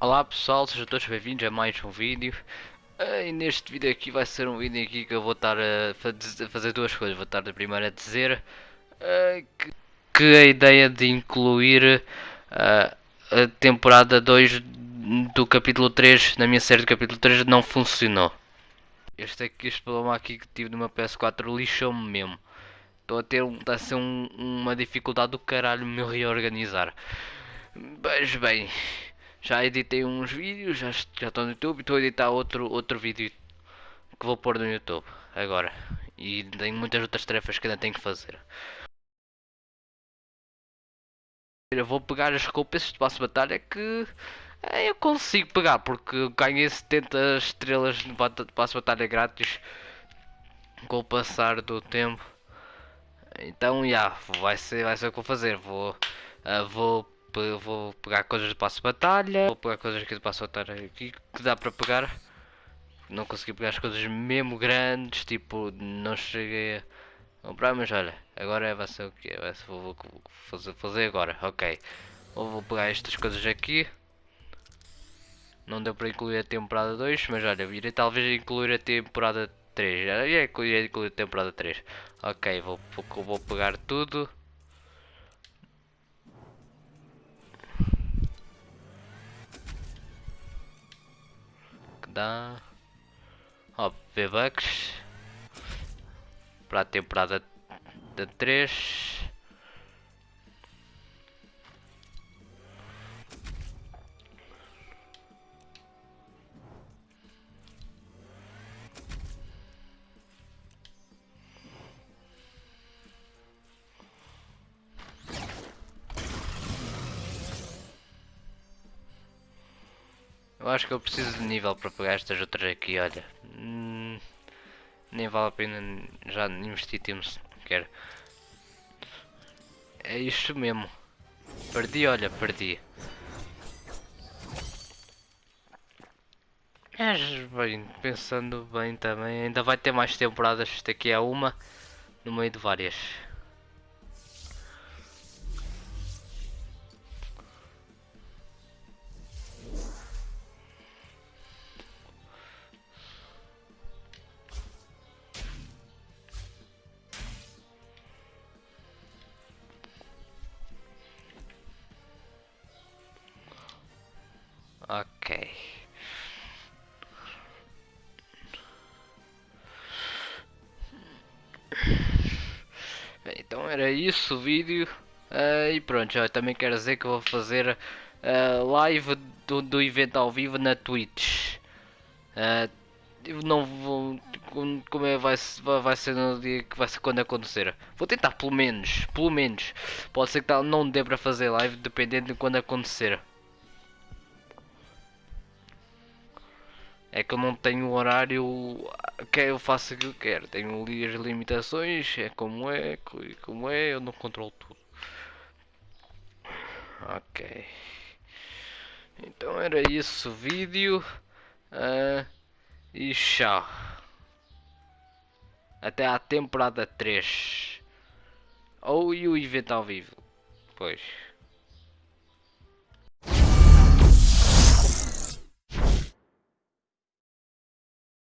Olá pessoal, sejam todos bem-vindos a mais um vídeo. Uh, E neste vídeo aqui vai ser um vídeo aqui que eu vou estar a fazer duas coisas. Vou estar a primeiro a dizer uh, que, a ideia de incluir uh, a temporada 2 do capítulo 3 na minha série do capítulo 3 não funcionou. Este aqui, este problema aqui que tive meu PS4 lixou-me mesmo. Estou a ter um, a ser um, uma dificuldade do caralho me reorganizar Mas bem já editei uns vídeos, já, já estão no YouTube. Estou a editar outro, outro vídeo que vou pôr no YouTube agora. E tenho muitas outras tarefas que ainda tenho que fazer. Eu vou pegar as roupas de passo de batalha que é, eu consigo pegar porque ganhei 70 estrelas de passo de batalha grátis com o passar do tempo. Então, já, yeah, vai ser, vai ser o que vou fazer. Vou, uh, vou vou pegar coisas de passo de batalha, vou pegar coisas aqui de passo de batalha aqui que dá para pegar. Não consegui pegar as coisas mesmo grandes, tipo, não cheguei a comprar, mas olha, agora vai ser o que? Vai ser, vou, vou fazer, fazer agora, ok. Vou, vou pegar estas coisas aqui. Não deu para incluir a temporada 2, mas olha, irei talvez incluir a temporada 3. Já incluir, a temporada 3. Ok, vou, vou pegar tudo. Dá ó, V-Bucks. Para a temporada de 3 Eu acho que eu preciso de nível para pegar estas outras aqui, olha. Hum, nem vale a pena já investir tempo sequer. É isto mesmo. Perdi, olha, perdi. Mas bem, pensando bem também, ainda vai ter mais temporadas daqui a uma, no meio de várias. Ok. então era isso o vídeo. Uh, e pronto, já também quero dizer que vou fazer uh, live do, do evento ao vivo na Twitch. Uh, não vou. Como é vai, vai ser no dia que vai ser quando acontecer. Vou tentar pelo menos. Pelo menos. Pode ser que não dê para fazer live dependendo de quando acontecer. É que eu não tenho horário que eu faço o que eu quero. Tenho ali as limitações, é como é, como é, eu não controlo tudo. Ok. Então era isso o vídeo. Uh, e tchau. Até à temporada 3. Ou e o evento ao vivo. Pois.